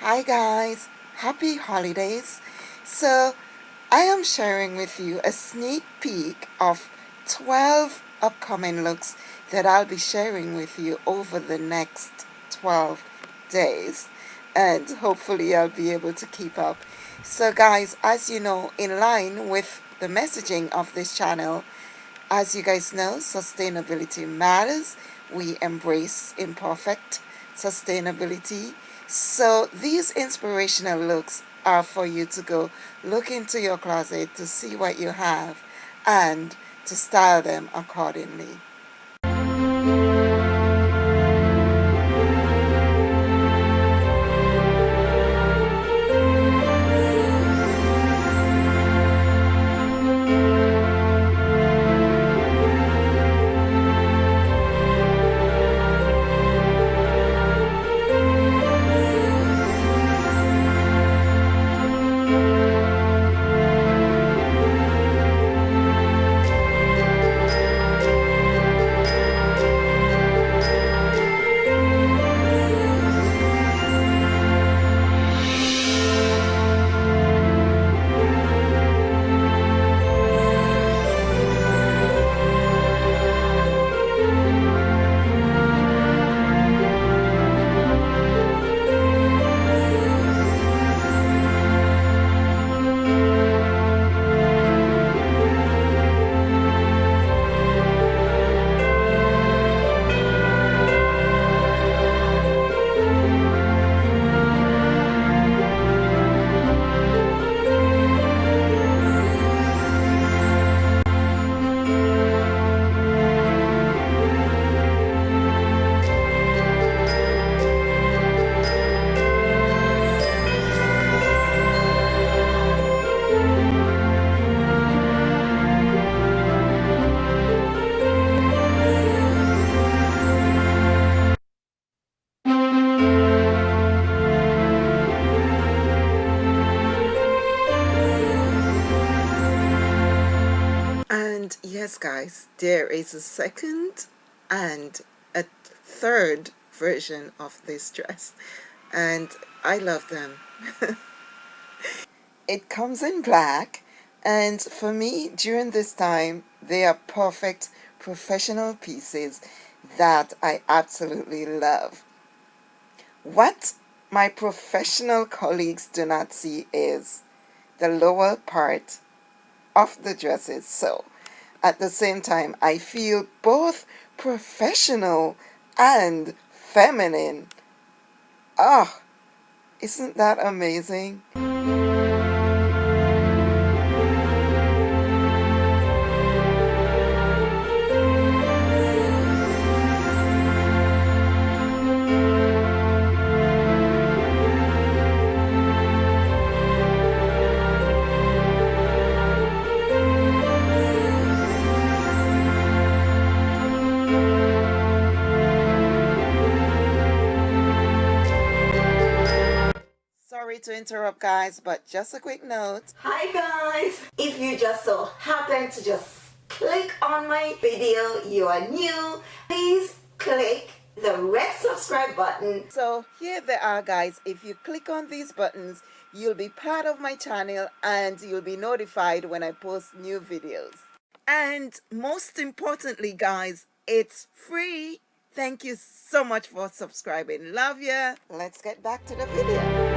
Hi guys, happy holidays. So I am sharing with you a sneak peek of 12 upcoming looks that I'll be sharing with you over the next 12 days and hopefully I'll be able to keep up. So guys, as you know, in line with the messaging of this channel, as you guys know, sustainability matters. We embrace imperfect sustainability so these inspirational looks are for you to go look into your closet to see what you have and to style them accordingly. Yes, guys, there is a second and a third version of this dress. And I love them. it comes in black. And for me, during this time, they are perfect professional pieces that I absolutely love. What my professional colleagues do not see is the lower part of the dresses. So at the same time, I feel both professional and feminine. Ah, oh, isn't that amazing? Sorry to interrupt guys but just a quick note. Hi guys. If you just so happen to just click on my video you are new please click the red subscribe button. So here they are guys. If you click on these buttons you'll be part of my channel and you'll be notified when I post new videos. And most importantly guys it's free. Thank you so much for subscribing. Love ya. Let's get back to the video